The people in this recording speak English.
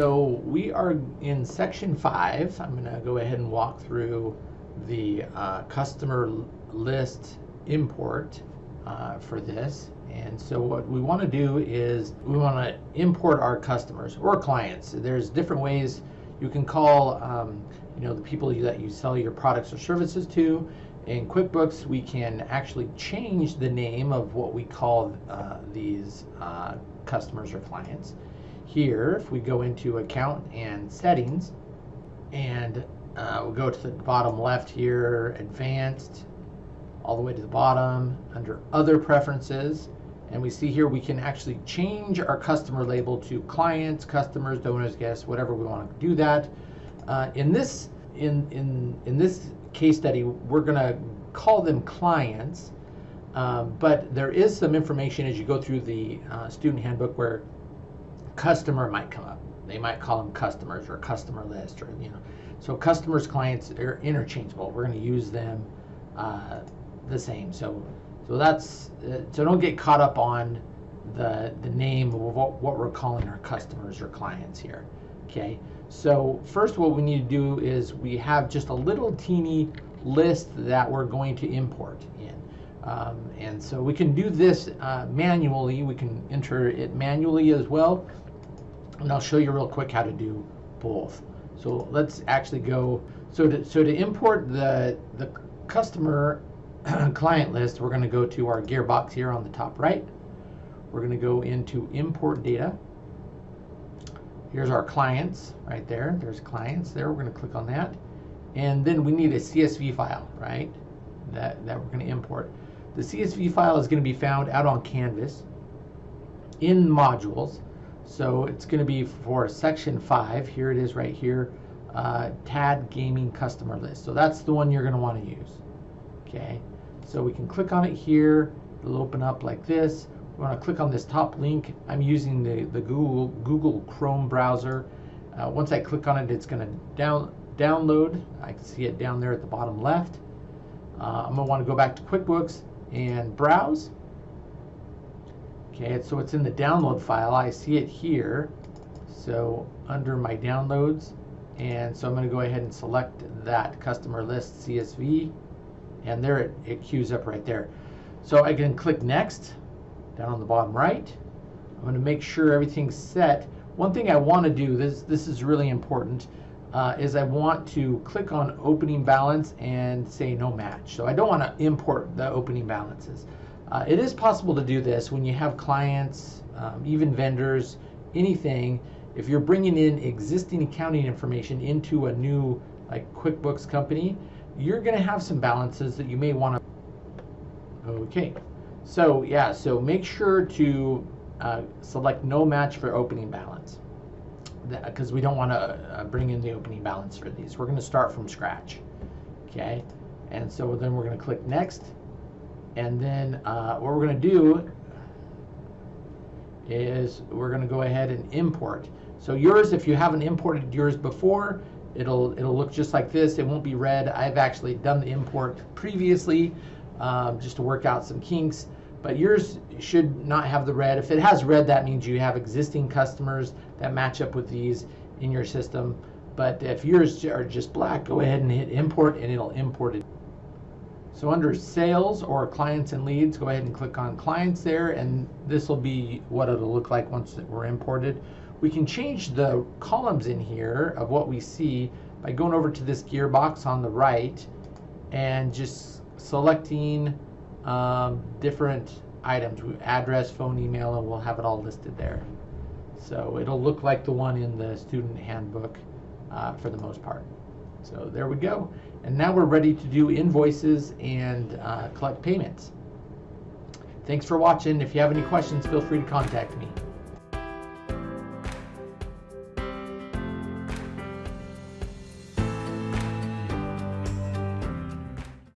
So we are in section five. I'm going to go ahead and walk through the uh, customer list import uh, for this. And so what we want to do is we want to import our customers or clients. There's different ways you can call, um, you know, the people that you sell your products or services to. In QuickBooks, we can actually change the name of what we call uh, these uh, customers or clients. Here, if we go into account and settings, and uh, we'll go to the bottom left here, advanced, all the way to the bottom, under other preferences, and we see here we can actually change our customer label to clients, customers, donors, guests, whatever we want to do that. Uh, in this in in in this case study, we're going to call them clients, um, but there is some information as you go through the uh, student handbook where customer might come up. They might call them customers or customer list or you know. So customers, clients are interchangeable. We're going to use them uh, the same. So so that's uh, so don't get caught up on the the name of what, what we're calling our customers or clients here. Okay. So first what we need to do is we have just a little teeny list that we're going to import in. Um, and so we can do this uh, manually. We can enter it manually as well. And I'll show you real quick how to do both. So let's actually go. So to, so to import the, the customer client list, we're going to go to our gearbox here on the top right. We're going to go into import data. Here's our clients right there. There's clients there. We're going to click on that. And then we need a CSV file, right? That, that we're going to import. The CSV file is going to be found out on Canvas in modules. So it's going to be for section 5. Here it is right here. Uh, TAD Gaming Customer List. So that's the one you're going to want to use. Okay. So we can click on it here. It'll open up like this. We want to click on this top link. I'm using the, the Google, Google Chrome browser. Uh, once I click on it, it's going to down, download. I can see it down there at the bottom left. Uh, I'm going to want to go back to QuickBooks and browse. Okay, so it's in the download file. I see it here. So under my downloads, and so I'm going to go ahead and select that customer list CSV, and there it, it queues up right there. So I can click next down on the bottom right. I'm going to make sure everything's set. One thing I want to do, this, this is really important, uh, is I want to click on opening balance and say no match. So I don't want to import the opening balances. Uh, it is possible to do this when you have clients, um, even vendors, anything. If you're bringing in existing accounting information into a new like QuickBooks company, you're going to have some balances that you may want to. Okay, so yeah, so make sure to uh, select no match for opening balance because we don't want to uh, bring in the opening balance for these. We're going to start from scratch. Okay, and so then we're going to click next, and then uh, what we're going to do is we're going to go ahead and import. So yours, if you haven't imported yours before, it'll it'll look just like this. It won't be red. I've actually done the import previously um, just to work out some kinks. But yours should not have the red. If it has red, that means you have existing customers that match up with these in your system. But if yours are just black, go ahead and hit import and it'll import it. So under sales or clients and leads, go ahead and click on clients there and this will be what it'll look like once we're imported. We can change the columns in here of what we see by going over to this gearbox on the right and just selecting um, different items, address, phone, email, and we'll have it all listed there. So it'll look like the one in the student handbook uh, for the most part. So there we go. And now we're ready to do invoices and uh, collect payments. Thanks for watching. If you have any questions, feel free to contact me.